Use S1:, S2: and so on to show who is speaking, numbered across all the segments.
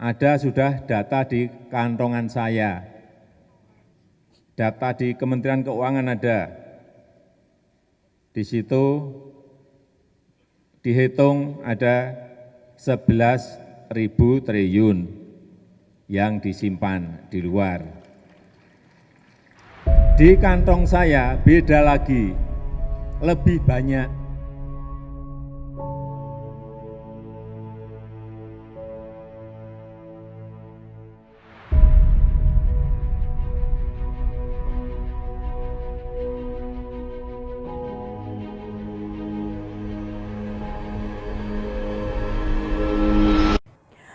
S1: ada sudah data di kantongan saya, data di Kementerian Keuangan ada, di situ dihitung ada 11 ribu triliun yang disimpan di luar. Di kantong saya beda lagi, lebih banyak.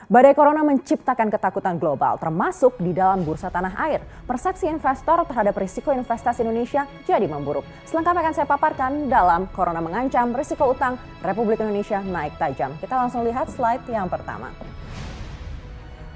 S2: Badai Corona menciptakan ketakutan global, termasuk di dalam bursa tanah air. Persepsi investor terhadap risiko investasi Indonesia jadi memburuk. Selengkapnya akan saya paparkan dalam Corona mengancam risiko utang Republik Indonesia naik tajam. Kita langsung lihat slide yang pertama.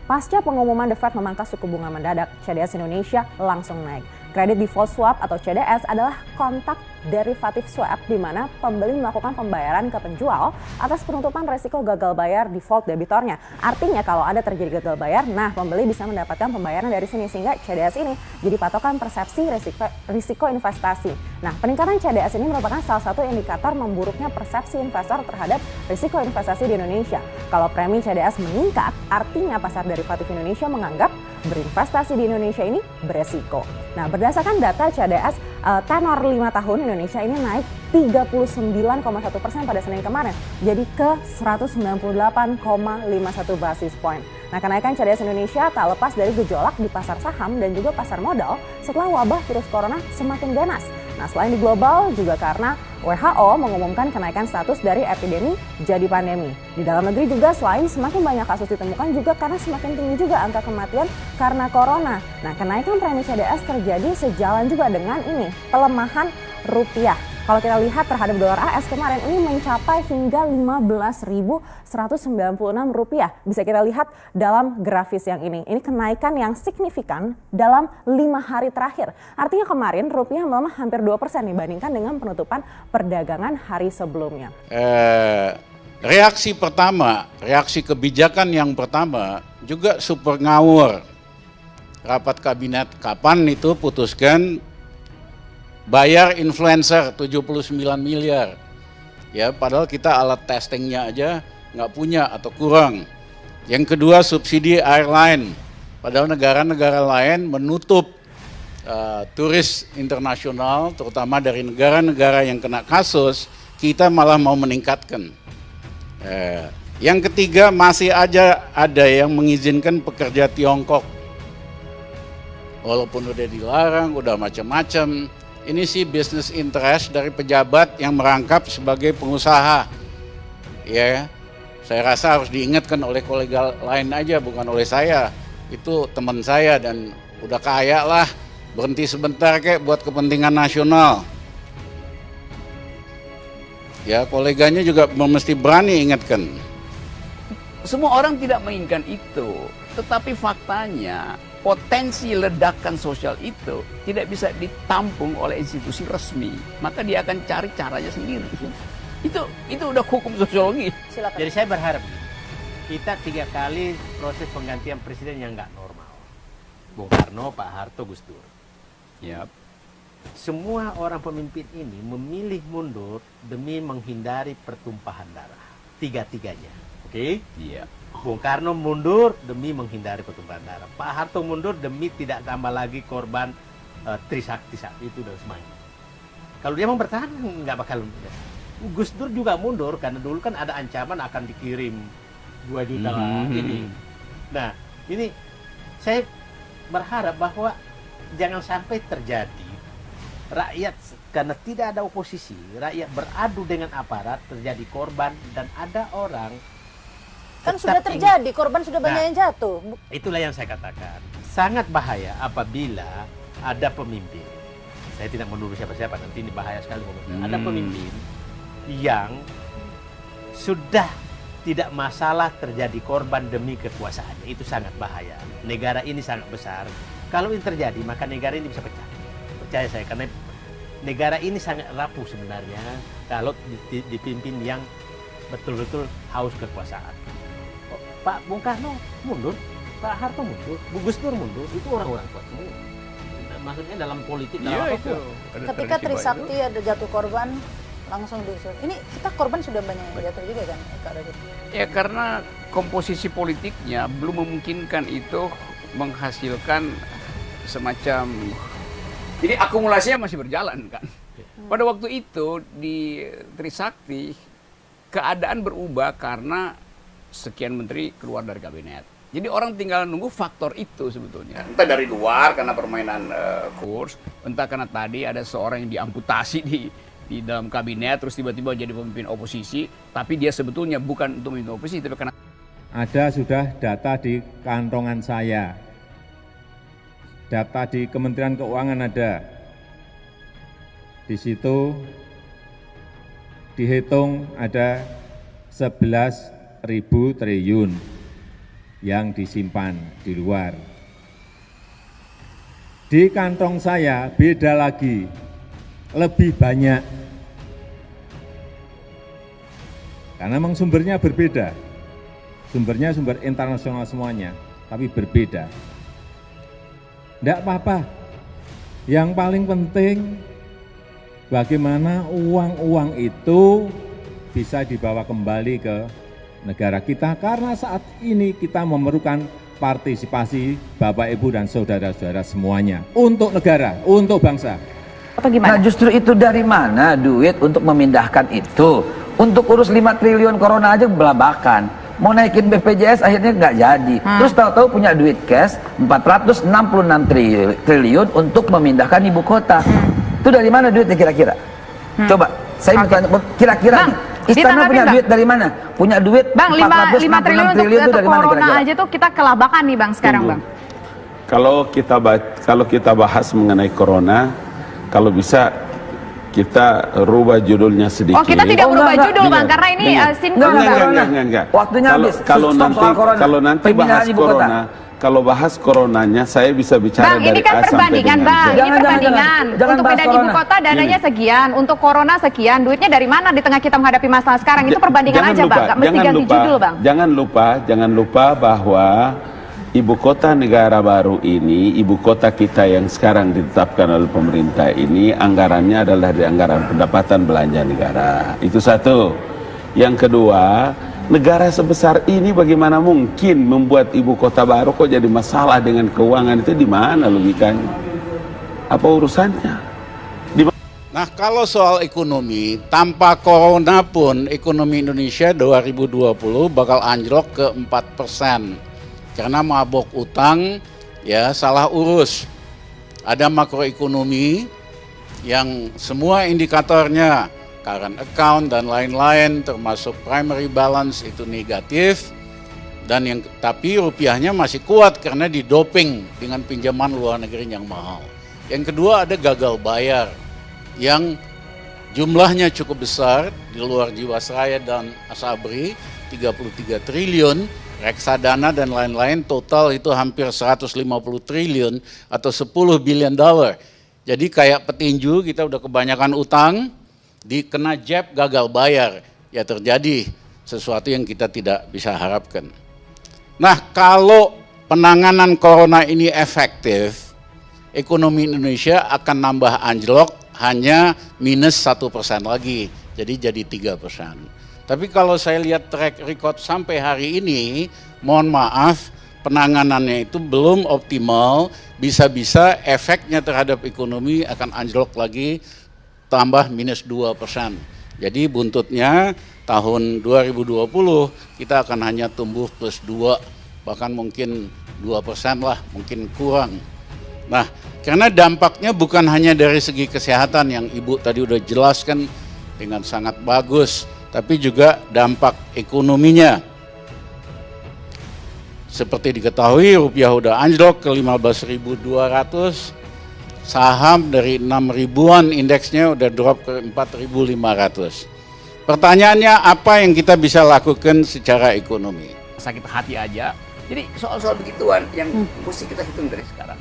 S2: Pasca pengumuman The Fed memangkas suku bunga mendadak, CDS Indonesia langsung naik. Kredit default swap atau CDS adalah kontak derivatif swap di mana pembeli melakukan pembayaran ke penjual atas penutupan resiko gagal bayar default debitornya. Artinya kalau ada terjadi gagal bayar, nah pembeli bisa mendapatkan pembayaran dari sini sehingga CDS ini jadi patokan persepsi risiko, risiko investasi. Nah, peningkatan CDS ini merupakan salah satu indikator memburuknya persepsi investor terhadap risiko investasi di Indonesia. Kalau premi CDS meningkat, artinya pasar derivatif Indonesia menganggap berinvestasi di Indonesia ini beresiko. Nah, berdasarkan data CDS uh, tenor 5 tahun Indonesia ini naik 39,1 persen pada Senin kemarin, jadi ke 198,51 basis point. Nah, kenaikan CDS Indonesia tak lepas dari gejolak di pasar saham dan juga pasar modal setelah wabah virus corona semakin ganas. Nah, selain di global juga karena WHO mengumumkan kenaikan status dari epidemi jadi pandemi. Di dalam negeri juga selain semakin banyak kasus ditemukan juga karena semakin tinggi juga angka kematian karena corona. Nah, kenaikan premi CDS terjadi sejalan juga dengan ini, pelemahan rupiah. Kalau kita lihat terhadap dolar AS kemarin ini mencapai hingga 15.196 rupiah. Bisa kita lihat dalam grafis yang ini. Ini kenaikan yang signifikan dalam lima hari terakhir. Artinya kemarin rupiah melemah hampir 2% dibandingkan dengan penutupan perdagangan hari sebelumnya.
S3: Eh, reaksi pertama, reaksi kebijakan yang pertama juga super ngawur. Rapat kabinet kapan itu putuskan bayar influencer 79 miliar. Ya, padahal kita alat testingnya aja nggak punya atau kurang. Yang kedua subsidi airline. Padahal negara-negara lain menutup uh, turis internasional, terutama dari negara-negara yang kena kasus, kita malah mau meningkatkan. Uh, yang ketiga masih aja ada yang mengizinkan pekerja Tiongkok. Walaupun udah dilarang, udah macam-macam, ini sih business interest dari pejabat yang merangkap sebagai pengusaha. Ya, saya rasa harus diingatkan oleh kolega lain aja, bukan oleh saya. Itu teman saya dan udah kaya lah, berhenti sebentar kayak buat kepentingan nasional. Ya, koleganya juga mesti berani ingatkan.
S4: Semua orang tidak menginginkan itu, tetapi faktanya potensi ledakan sosial itu tidak bisa ditampung oleh institusi resmi, maka dia akan cari caranya sendiri. Itu itu udah hukum sosiologi.
S5: Silakan. Jadi saya berharap kita tiga kali proses penggantian presiden yang nggak normal. Bung Karno, Pak Harto, Gus Dur. Ya. Semua orang pemimpin ini memilih mundur demi menghindari pertumpahan darah. Tiga-tiganya. Oke? Okay?
S4: Iya.
S5: Bung Karno mundur demi menghindari pertumpahan darah. Pak Harto mundur demi tidak tambah lagi korban uh, Trisakti saat itu dan semuanya. Kalau dia mau bertahan nggak bakal. Gus Dur juga mundur karena dulu kan ada ancaman akan dikirim 2 juta mm -hmm. ini. Nah ini saya berharap bahwa jangan sampai terjadi rakyat karena tidak ada oposisi, rakyat beradu dengan aparat terjadi korban dan ada orang
S6: Kan sudah terjadi, korban sudah banyak nah, yang jatuh.
S5: Itulah yang saya katakan. Sangat bahaya apabila ada pemimpin. Saya tidak menuduh siapa-siapa, nanti ini bahaya sekali. Hmm. Ada pemimpin yang sudah tidak masalah terjadi korban demi kekuasaannya. Itu sangat bahaya. Negara ini sangat besar. Kalau ini terjadi, maka negara ini bisa pecah. Percaya saya, karena negara ini sangat rapuh sebenarnya kalau dipimpin yang betul-betul haus kekuasaan. Pak Bung Karno mundur, Pak Harto mundur, Bu Gus Dur mundur, itu orang-orang kuat semua. Maksudnya dalam politik dalam
S4: Iya
S5: apa
S4: itu.
S5: kuat.
S4: Ada
S6: Ketika Trisakti ada jatuh korban langsung disuruh. Ini kita korban sudah banyak yang jatuh juga kan Kak Radit?
S4: baru. Ya karena komposisi politiknya belum memungkinkan itu menghasilkan semacam jadi akumulasinya masih berjalan kan. Pada waktu itu di Trisakti keadaan berubah karena sekian menteri keluar dari kabinet. Jadi orang tinggal nunggu faktor itu sebetulnya. Entah dari luar karena permainan eh, kurs, entah karena tadi ada seorang yang diamputasi di di dalam kabinet terus tiba-tiba jadi pemimpin oposisi, tapi dia sebetulnya bukan untuk memimpin oposisi tapi karena
S1: Ada sudah data di kantongan saya. Data di Kementerian Keuangan ada. Di situ dihitung ada 11.000 triliun yang disimpan di luar. Di kantong saya beda lagi, lebih banyak. Karena memang sumbernya berbeda. Sumbernya sumber internasional semuanya, tapi berbeda. Tidak apa-apa. Yang paling penting bagaimana uang-uang itu bisa dibawa kembali ke negara kita karena saat ini kita memerlukan partisipasi Bapak Ibu dan saudara-saudara semuanya untuk negara, untuk bangsa.
S2: Atau
S7: Nah
S2: gimana?
S7: justru itu dari mana duit untuk memindahkan itu? Untuk urus 5 triliun corona aja belabakan. Mau naikin BPJS akhirnya nggak jadi. Terus tahu-tahu punya duit cash 466 triliun, triliun untuk memindahkan ibu kota. Itu dari mana duitnya kira-kira? Coba saya
S2: Oke.
S7: tanya kira-kira
S2: Bang,
S7: nih, Istana punya
S2: Bang.
S7: duit dari mana? Punya duit
S2: Bang, 5, 5 triliun untuk,
S7: triliun itu
S2: untuk
S7: dari mana
S2: corona
S7: kira-kira?
S2: aja tuh kita kelabakan nih Bang sekarang
S8: Tunggu.
S2: Bang.
S8: Kalau kita kalau kita bahas mengenai corona, kalau bisa kita rubah judulnya sedikit.
S2: Oh kita tidak
S7: Oh, enggak,
S2: judul
S8: enggak.
S2: Bang karena ini uh, sinkron
S7: Enggak,
S8: Enggak, enggak,
S7: corona.
S8: enggak, enggak.
S7: Waktunya
S8: kalau,
S7: habis.
S8: Kalau nanti kalau nanti bahas corona, kalau bahas coronanya saya bisa bicara
S2: Bang,
S8: dari
S2: ini kan
S8: A sampai
S2: perbandingan Bang, ini
S7: Jangan, jangan,
S2: perbandingan.
S7: jangan. Jangan
S2: Untuk pindahan ibu kota dananya
S8: Gini.
S2: sekian, untuk corona sekian, duitnya dari mana di tengah kita menghadapi masalah sekarang? Itu perbandingan
S8: jangan
S2: aja
S8: lupa,
S2: Bang, mesti
S8: jangan
S2: ganti
S8: lupa,
S2: judul Bang.
S8: Jangan lupa, jangan lupa bahwa ibu kota negara baru ini, ibu kota kita yang sekarang ditetapkan oleh pemerintah ini, anggarannya adalah dari anggaran pendapatan belanja negara. Itu satu. Yang kedua, negara sebesar ini bagaimana mungkin membuat ibu kota baru kok jadi masalah dengan keuangan itu di mana logikanya? Apa urusannya?
S3: Nah kalau soal ekonomi, tanpa corona pun ekonomi Indonesia 2020 bakal anjlok ke 4 persen. Karena mabok utang, ya salah urus. Ada makroekonomi yang semua indikatornya, current account dan lain-lain termasuk primary balance itu negatif. Dan yang tapi rupiahnya masih kuat karena didoping dengan pinjaman luar negeri yang mahal. Yang kedua ada gagal bayar yang jumlahnya cukup besar di luar Jiwasraya dan Asabri 33 triliun, reksadana dan lain-lain total itu hampir 150 triliun atau 10 billion dollar. Jadi kayak petinju kita udah kebanyakan utang, dikena jab gagal bayar, ya terjadi sesuatu yang kita tidak bisa harapkan. Nah, kalau penanganan corona ini efektif, ekonomi Indonesia akan nambah anjlok hanya minus satu persen lagi, jadi jadi tiga persen. Tapi kalau saya lihat track record sampai hari ini, mohon maaf, penanganannya itu belum optimal, bisa-bisa efeknya terhadap ekonomi akan anjlok lagi tambah minus 2 persen. Jadi buntutnya tahun 2020 kita akan hanya tumbuh plus 2, bahkan mungkin 2 persen lah, mungkin kurang. Nah, karena dampaknya bukan hanya dari segi kesehatan yang Ibu tadi udah jelaskan dengan sangat bagus, tapi juga dampak ekonominya. Seperti diketahui rupiah udah anjlok ke 15.200, saham dari 6 ribuan indeksnya udah drop ke 4.500. Pertanyaannya apa yang kita bisa lakukan secara ekonomi?
S4: sakit hati aja. Jadi soal-soal begituan yang mesti kita hitung dari sekarang.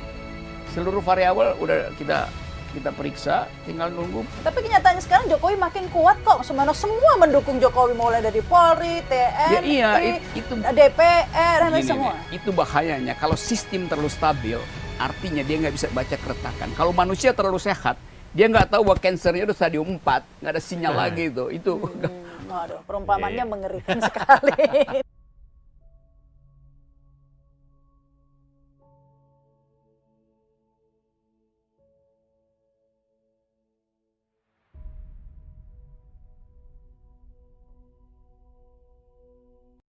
S4: Seluruh variabel udah kita kita periksa, tinggal nunggu.
S6: Tapi kenyataannya sekarang Jokowi makin kuat kok. Semua semua mendukung Jokowi mulai dari Polri, TNI,
S4: Ya, iya, it- itu
S6: DPR, dan semua.
S4: nih, itu bahayanya. Kalau sistem terlalu stabil, artinya dia nggak bisa baca keretakan. Kalau manusia terlalu sehat, dia nggak tahu bahwa kansernya udah stadium 4, nggak ada sinyal lagi itu. Itu
S6: Hmm, waduh, perumpamannya mengerikan sekali.